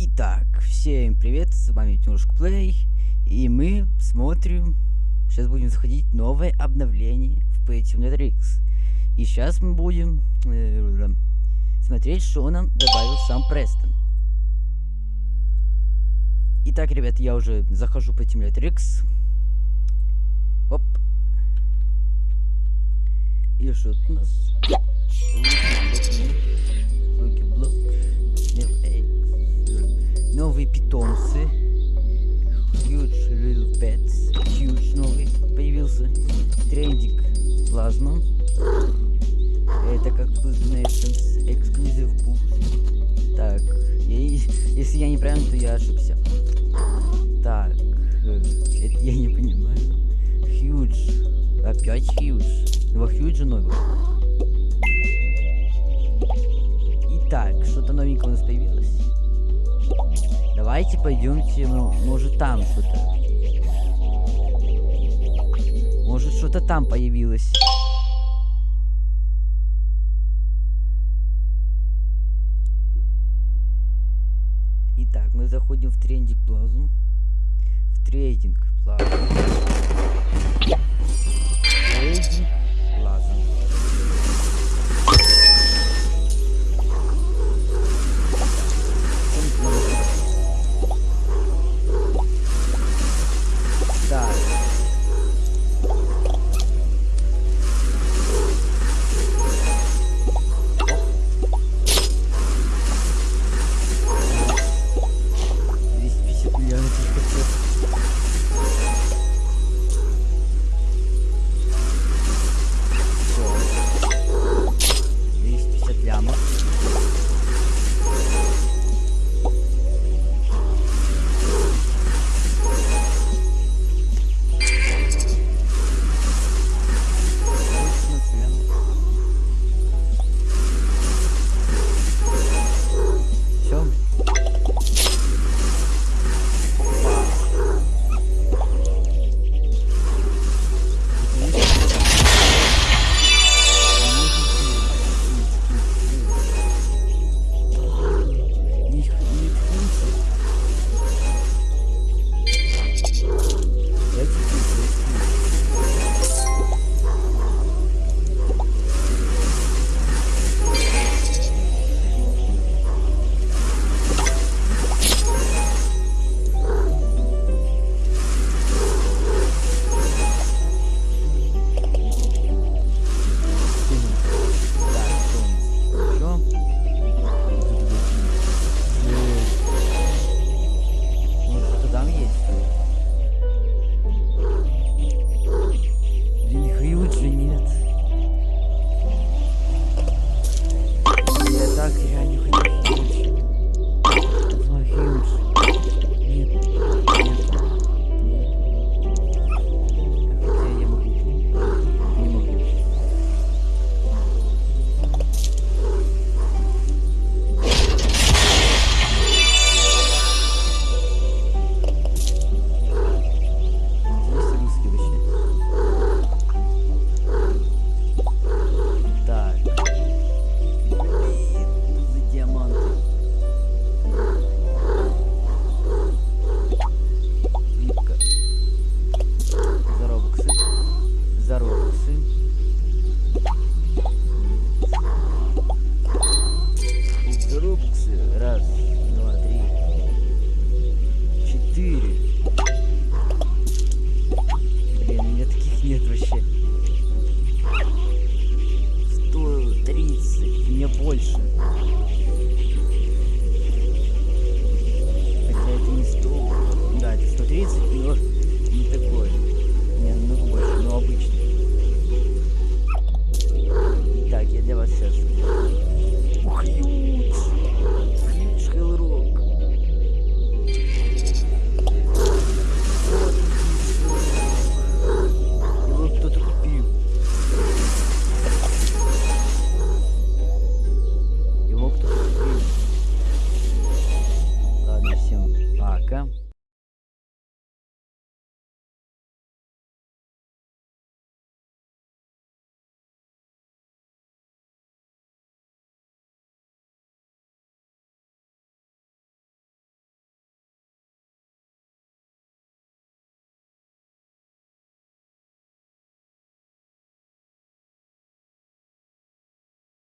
Итак, всем привет, с вами Тимушка Плей, и мы смотрим, сейчас будем заходить новое обновление в Pay X. И сейчас мы будем э, смотреть, что нам добавил сам Престон. Итак, ребят, я уже захожу по Simulator X. Оп. И что у нас? Плазма. Это как Nations Exclusive Boost. Так, я, если я не правильно, то я ошибся. Так, э, это я не понимаю. Huge. Опять Huge. Два Huge новых. Итак, что-то новенькое у нас появилось. Давайте пойдемте, ну, может там что-то. Может что-то там появилось. Итак, мы заходим в трендинг плазу. В трейдинг плазу. Трейдинг